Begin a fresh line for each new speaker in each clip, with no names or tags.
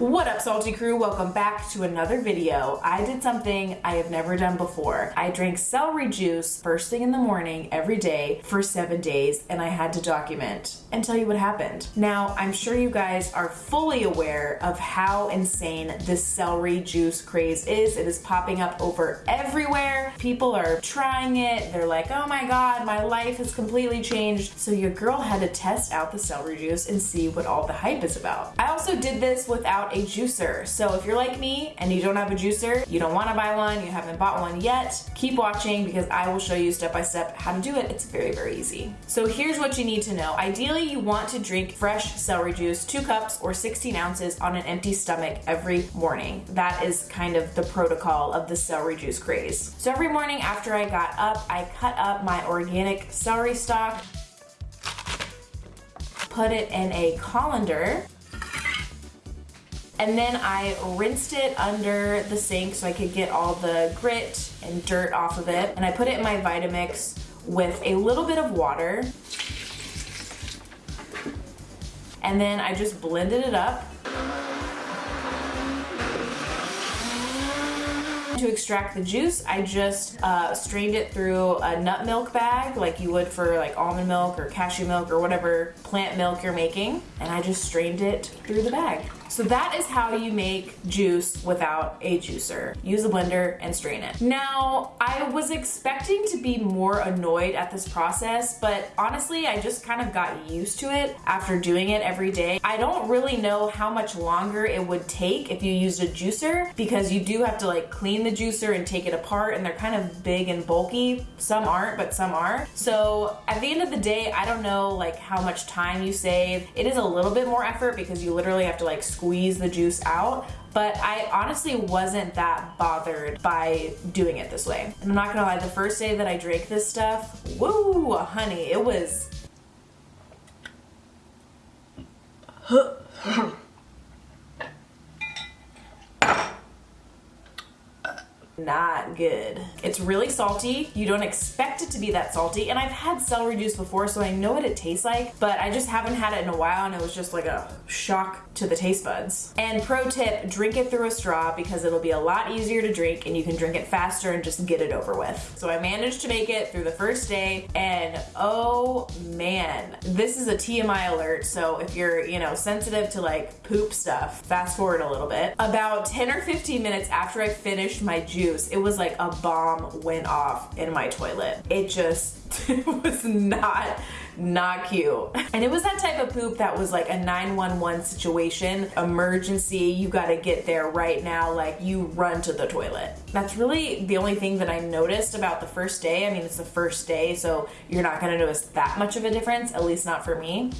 What up Salty Crew? Welcome back to another video. I did something I have never done before. I drank celery juice first thing in the morning every day for seven days and I had to document and tell you what happened. Now, I'm sure you guys are fully aware of how insane this celery juice craze is. It is popping up over everywhere. People are trying it. They're like, oh my God, my life has completely changed. So your girl had to test out the celery juice and see what all the hype is about. I also did this without a juicer. So if you're like me and you don't have a juicer, you don't want to buy one, you haven't bought one yet, keep watching because I will show you step by step how to do it. It's very, very easy. So here's what you need to know. Ideally, you want to drink fresh celery juice, two cups or 16 ounces on an empty stomach every morning. That is kind of the protocol of the celery juice craze. So every morning after I got up, I cut up my organic celery stalk, put it in a colander, and then I rinsed it under the sink so I could get all the grit and dirt off of it. And I put it in my Vitamix with a little bit of water. And then I just blended it up. To extract the juice, I just uh, strained it through a nut milk bag like you would for like almond milk or cashew milk or whatever plant milk you're making. And I just strained it through the bag. So that is how you make juice without a juicer. Use a blender and strain it. Now, I was expecting to be more annoyed at this process, but honestly, I just kind of got used to it after doing it every day. I don't really know how much longer it would take if you used a juicer because you do have to like clean the juicer and take it apart and they're kind of big and bulky. Some aren't, but some are. So at the end of the day, I don't know like how much time you save. It is a little bit more effort because you literally have to like squeeze the juice out but I honestly wasn't that bothered by doing it this way. And I'm not gonna lie, the first day that I drank this stuff, woo, honey, it was not good. It's really salty. You don't expect it to be that salty. And I've had celery juice before, so I know what it tastes like, but I just haven't had it in a while and it was just like a shock to the taste buds. And pro tip, drink it through a straw because it'll be a lot easier to drink and you can drink it faster and just get it over with. So I managed to make it through the first day and oh man, this is a TMI alert. So if you're, you know, sensitive to like poop stuff, fast forward a little bit. About 10 or 15 minutes after I finished my juice, it was like a bomb went off in my toilet. It just was not not cute. And it was that type of poop that was like a 911 situation, emergency, you gotta get there right now, like you run to the toilet. That's really the only thing that I noticed about the first day. I mean, it's the first day, so you're not gonna notice that much of a difference, at least not for me.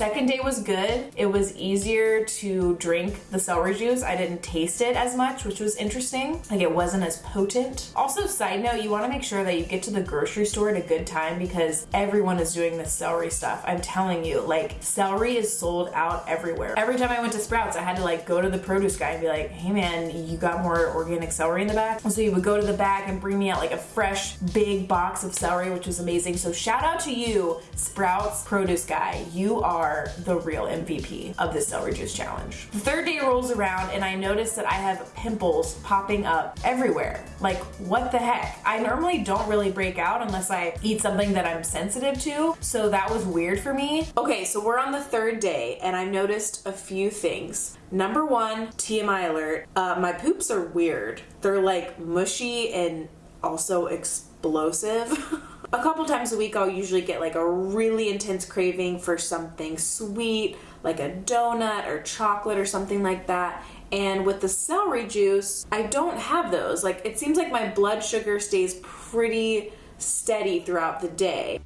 Second day was good. It was easier to drink the celery juice. I didn't taste it as much, which was interesting. Like it wasn't as potent. Also, side note, you wanna make sure that you get to the grocery store at a good time because everyone is doing this celery stuff. I'm telling you, like celery is sold out everywhere. Every time I went to Sprouts, I had to like go to the produce guy and be like, hey man, you got more organic celery in the back? And so he would go to the back and bring me out like a fresh big box of celery, which was amazing. So shout out to you, Sprouts produce guy. You are are the real MVP of this celery juice challenge. The third day rolls around and I notice that I have pimples popping up everywhere. Like what the heck? I normally don't really break out unless I eat something that I'm sensitive to. So that was weird for me. Okay, so we're on the third day and I've noticed a few things. Number one, TMI alert, uh, my poops are weird. They're like mushy and also explosive. a couple times a week I'll usually get like a really intense craving for something sweet like a donut or chocolate or something like that. And with the celery juice I don't have those. Like it seems like my blood sugar stays pretty steady throughout the day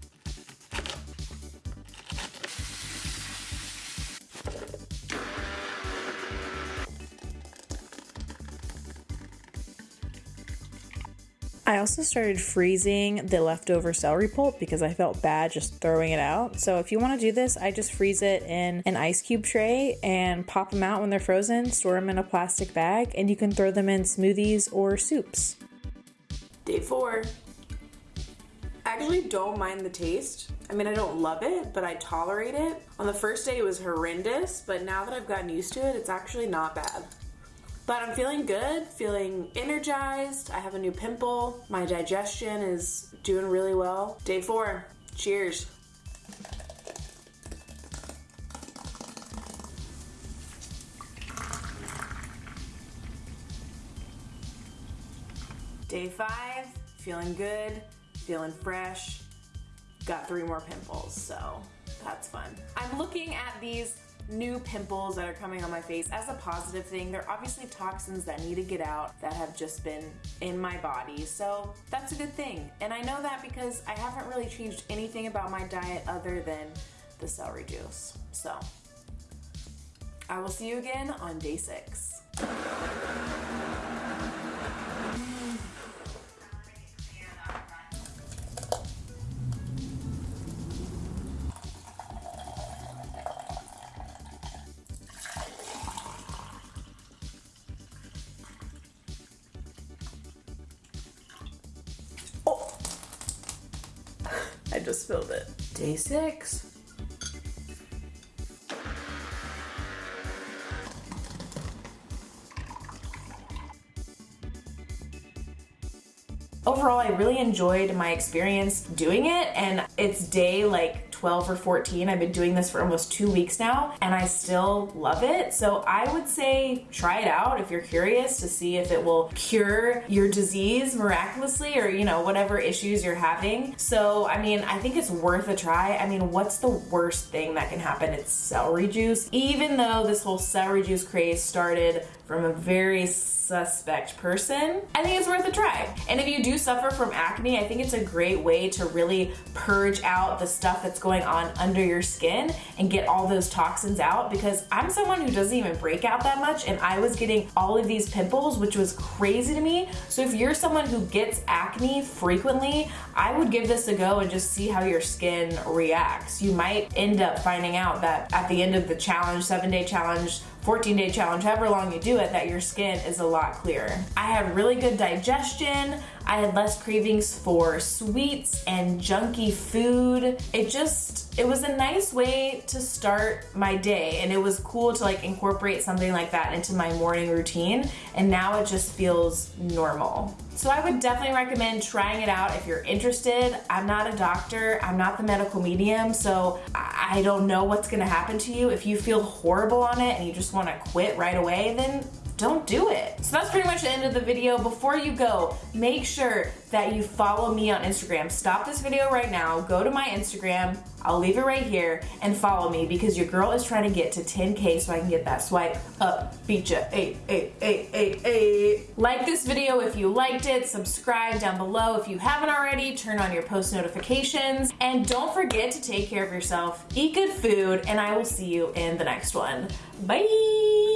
I also started freezing the leftover celery pulp because I felt bad just throwing it out. So if you want to do this, I just freeze it in an ice cube tray and pop them out when they're frozen, store them in a plastic bag, and you can throw them in smoothies or soups.
Day four. I actually don't mind the taste. I mean, I don't love it, but I tolerate it. On the first day, it was horrendous, but now that I've gotten used to it, it's actually not bad. But I'm feeling good, feeling energized. I have a new pimple. My digestion is doing really well. Day four. Cheers. Day five, feeling good, feeling fresh. Got three more pimples, so that's fun. I'm looking at these new pimples that are coming on my face as a positive thing. They're obviously toxins that need to get out that have just been in my body. So that's a good thing. And I know that because I haven't really changed anything about my diet other than the celery juice. So I will see you again on day six. I just spilled it. Day six. Overall, I really enjoyed my experience doing it and it's day like 12 or 14. I've been doing this for almost two weeks now and I still love it. So I would say try it out if you're curious to see if it will cure your disease miraculously or, you know, whatever issues you're having. So, I mean, I think it's worth a try. I mean, what's the worst thing that can happen? It's celery juice. Even though this whole celery juice craze started from a very suspect person, I think it's worth a try. And if you do suffer from acne, I think it's a great way to really purge out the stuff that's going on under your skin and get all those toxins out because I'm someone who doesn't even break out that much and I was getting all of these pimples, which was crazy to me. So if you're someone who gets acne frequently, I would give this a go and just see how your skin reacts. You might end up finding out that at the end of the challenge, seven day challenge, 14 day challenge, however long you do it, that your skin is a lot clearer. I had really good digestion. I had less cravings for sweets and junky food. It just, it was a nice way to start my day and it was cool to like incorporate something like that into my morning routine and now it just feels normal. So I would definitely recommend trying it out if you're interested. I'm not a doctor, I'm not the medical medium, so I don't know what's gonna happen to you. If you feel horrible on it and you just wanna quit right away, then don't do it. So that's pretty much the end of the video. Before you go, make sure that you follow me on Instagram. Stop this video right now, go to my Instagram, I'll leave it right here, and follow me because your girl is trying to get to 10K so I can get that swipe up feature. Eight, eight, eight, eight, eight. Like this video if you liked it, subscribe down below if you haven't already, turn on your post notifications, and don't forget to take care of yourself, eat good food, and I will see you in the next one. Bye!